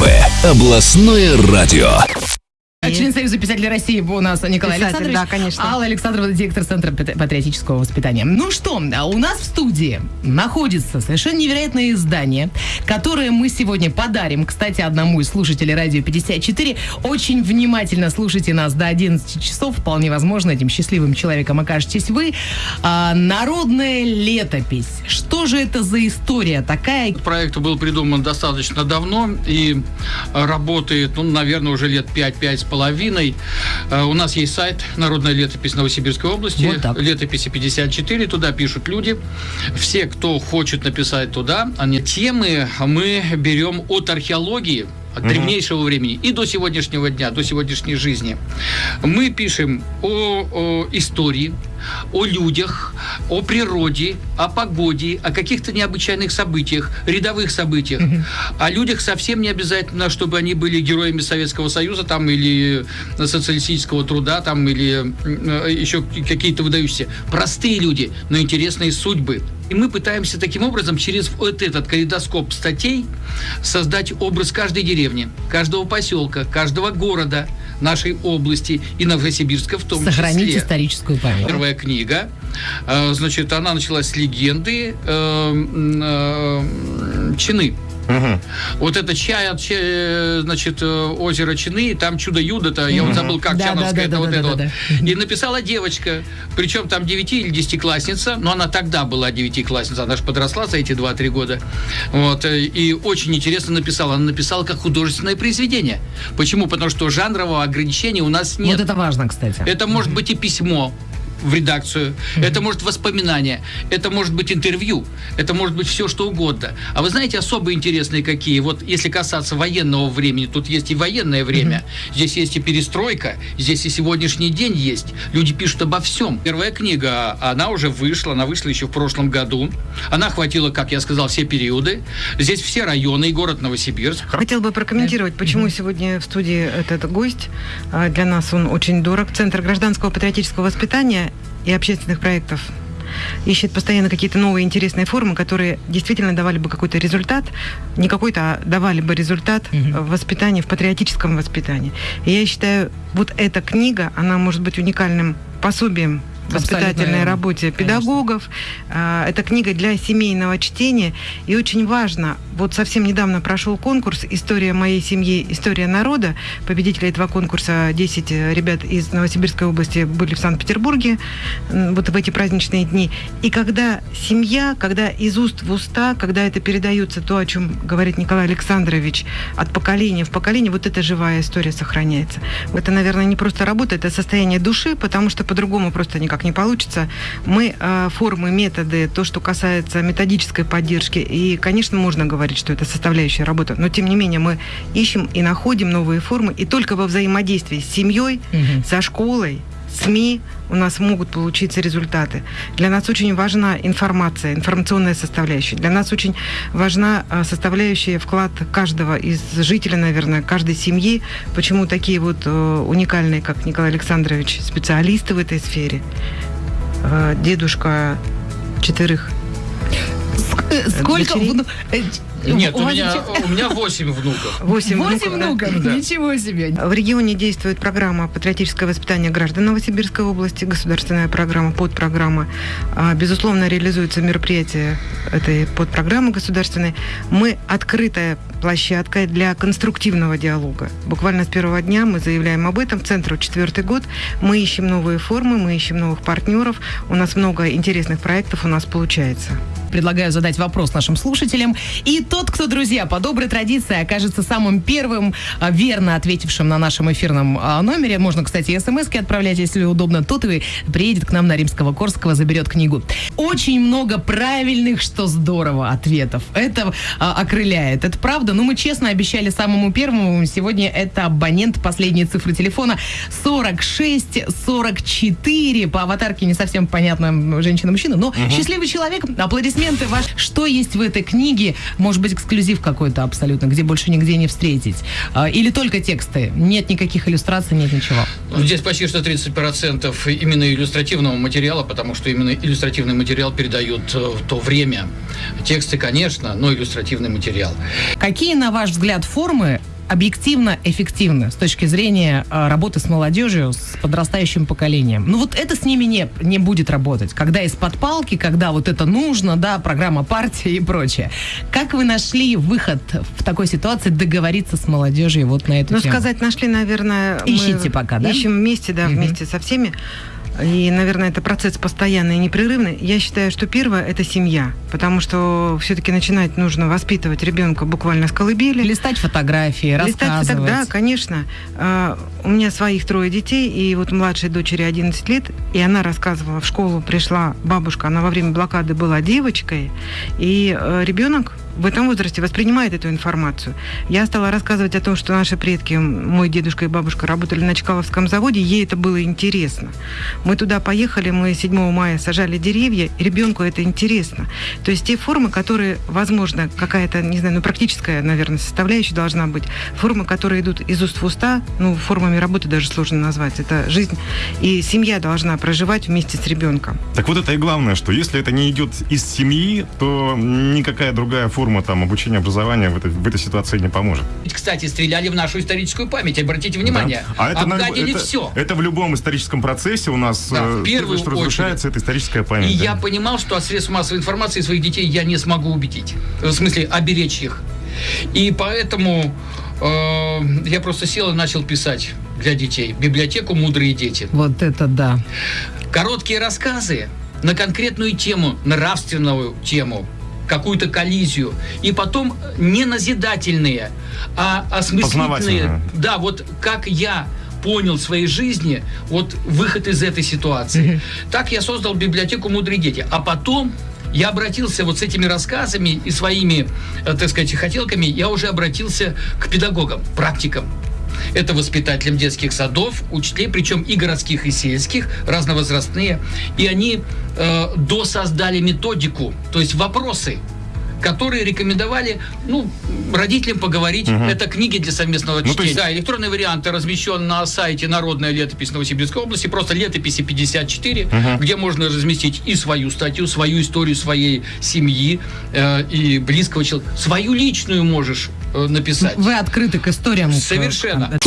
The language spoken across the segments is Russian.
Первое областное радио. Член Союза писателей России у нас Николай Писатель, Александрович. да, конечно. Алла Александрова, директор Центра пат- патриотического воспитания. Ну что, а у нас в студии находится совершенно невероятное издание, которое мы сегодня подарим, кстати, одному из слушателей радио 54. Очень внимательно слушайте нас до 11 часов. Вполне возможно, этим счастливым человеком окажетесь вы. А, народная летопись. Что же это за история такая? Проект был придуман достаточно давно и работает, ну, наверное, уже лет 5-5 с половиной. Э, У нас есть сайт «Народная летопись Новосибирской области». Вот так. Летописи 54, туда пишут люди. Все, кто хочет написать туда, они темы мы берем от археологии, от древнейшего времени и до сегодняшнего дня, до сегодняшней жизни. Мы пишем о, о истории, о людях, о природе, о погоде, о каких-то необычайных событиях, рядовых событиях. О людях совсем не обязательно, чтобы они были героями Советского Союза там или социалистического труда там или э, еще какие-то выдающиеся. Простые люди, но интересные судьбы. И мы пытаемся таким образом через вот этот калейдоскоп статей создать образ каждой деревни, каждого поселка, каждого города нашей области и Новосибирска в том Сохранить числе. историческую память. Первая книга, э, значит, она началась с легенды э, э, Чины. Вот это чай, от, Че- значит, э, озеро Чины, там чудо-юдо-то, я вот забыл, как Да, Чановская, да, да, это вот да, это да, вот. да. И написала девочка, причем там 9 или 10-классница, но она тогда была 9-классница, она же подросла за эти 2-3 года. Вот, э, и очень интересно написала. Она написала как художественное произведение. Почему? Потому что жанрового ограничения у нас нет. Вот это важно, кстати. Это может быть и письмо в редакцию, это может воспоминания, это может быть интервью, это может быть все что угодно. А вы знаете особо интересные какие? Вот если касаться военного времени, тут есть и военное время, здесь есть и перестройка, здесь и сегодняшний день есть. Люди пишут обо всем. Первая книга, она уже вышла, она вышла еще в прошлом году. Она охватила, как я сказал, все периоды. Здесь все районы и город Новосибирск. Хотел бы прокомментировать, почему сегодня в студии этот гость. А, Для нас он очень дорог. Центр гражданского патриотического воспитания и общественных проектов ищет постоянно какие-то новые интересные формы, которые действительно давали бы какой-то результат, не какой-то, а давали бы результат в воспитании, в патриотическом воспитании. И я считаю, вот эта книга, она может быть уникальным пособием в воспитательной работе конечно. педагогов. А, Это книга для семейного чтения. И очень важно, вот совсем недавно прошел конкурс «История моей семьи. История народа». Победители этого конкурса, 10 ребят из Новосибирской области, были в Санкт-Петербурге вот в эти праздничные дни. И когда семья, когда из уст в уста, когда это передается то, о чем говорит Николай Александрович, от поколения в поколение, вот эта живая история сохраняется. Это, наверное, не просто работа, это состояние души, потому что по-другому просто никак не получится. Мы э, формы, методы, то, что касается методической поддержки, и, конечно, можно говорить, что это составляющая работа, но, тем не менее, мы ищем и находим новые формы, и только во взаимодействии с семьей, Мгм. со школой, СМИ у нас могут получиться результаты. Для нас очень важна информация, информационная составляющая. Для нас очень важна а, составляющая вклад каждого из жителей, наверное, каждой семьи. Почему такие вот э, уникальные, как Николай Александрович, специалисты в этой сфере. Э, Дедушка четырех Э, Сколько дочерей? Э, Нет, у вас меня, у меня 8 внуков. восемь Восемь внуков, да. внуков, Да. ничего себе. В регионе действует программа «Патриотическое воспитание граждан Новосибирской области», государственная программа, подпрограмма. А, Безусловно, реализуются мероприятия этой подпрограммы государственной. Мы открытая площадка для конструктивного диалога. Буквально с первого дня мы заявляем об этом. Центру четвертый год. Мы ищем новые формы, мы ищем новых партнеров. У нас много интересных проектов у нас получается. Предлагаю задать вопрос нашим слушателям. И тот, кто, друзья, по доброй традиции окажется самым первым а, верно ответившим на нашем эфирном а, номере, можно, кстати, смс отправлять, если удобно, тот и приедет к нам на Римского Корского, заберет книгу. Очень много правильных, что здорово, ответов. Это а, окрыляет. Это правда. Ну, мы честно обещали самому первому. Сегодня это абонент последние цифры телефона 46 44. По аватарке не совсем понятно, женщина-мужчина, но счастливый человек. Аплодисменты ваш. Что есть в этой книге? Может быть, эксклюзив какой-то абсолютно, где больше нигде не встретить? А, Или только тексты? Нет никаких иллюстраций, нет ничего. Ну, Здесь почти что 30% именно иллюстративного материала, потому что именно иллюстративный материал передает э, в то время. Тексты, конечно, но иллюстративный материал. Какие, на ваш взгляд, формы объективно эффективны с точки зрения э, работы с молодежью, с подрастающим поколением. Ну вот это с ними не, не будет работать. Когда из-под палки, когда вот это нужно, да, программа партии и прочее. Как вы нашли выход в такой ситуации договориться с молодежью вот на эту Ну, тему? сказать нашли, наверное... Ищите пока, да? Ищем вместе, да, Мгм. вместе со всеми. И, наверное, это процесс постоянный и непрерывный. Я считаю, что первое – это семья. Потому что все-таки начинать нужно воспитывать ребенка буквально с колыбели. Листать фотографии, Листать фото- рассказывать. Да, конечно. А, У меня своих трое детей, и вот младшей дочери 11 лет, и она рассказывала, в школу пришла бабушка, она во время блокады была девочкой, и э, ребенок в этом возрасте воспринимает эту информацию. Я стала рассказывать о том, что наши предки, мой дедушка и бабушка, работали на Чкаловском заводе, ей это было интересно. Мы туда поехали, мы 7 мая сажали деревья, и ребенку это интересно. То есть те формы, которые, возможно, какая-то, не знаю, ну, практическая, наверное, составляющая должна быть, формы, которые идут из уст в уста, ну, формами работы даже сложно назвать, это жизнь, и семья должна проживать вместе с ребенком. Так вот это и главное, что если это не идет из семьи, то никакая другая форма там обучения, образования в этой, в этой ситуации не поможет. Ведь, Кстати, стреляли в нашу историческую память, обратите внимание. Да. А это, на- Обгадили это- все. Это в любом историческом процессе у нас Да, э, в первую что разрушается, это историческая И память. да. я понимал, что от средств массовой информации своих детей я не смогу убедить. В смысле, оберечь их. И поэтому э, я просто сел и начал писать для детей. Библиотеку «Мудрые дети». Вот это да. Короткие рассказы на конкретную тему, нравственную тему, какую-то коллизию. И потом не назидательные, а осмыслительные. Да, вот как я понял в своей жизни вот выход из этой ситуации. Так я создал библиотеку «Мудрые дети». А потом я обратился вот с этими рассказами и своими, э, так сказать, хотелками, я уже обратился к педагогам, практикам. Это воспитателям детских садов, учителей, причем и городских, и сельских, разновозрастные. И они э, досоздали методику, то есть вопросы, которые рекомендовали ну, родителям поговорить. Это книги для совместного Ну, чтения. есть- Да, электронный вариант размещен на сайте Народная летопись Новосибирской области, просто летописи 54, где можно разместить и свою статью, свою историю своей семьи э, и близкого человека. Свою личную можешь написать. Вы открыты к историям. Совершенно.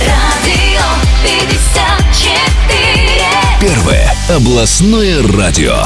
Радио 54. Первое областное радио.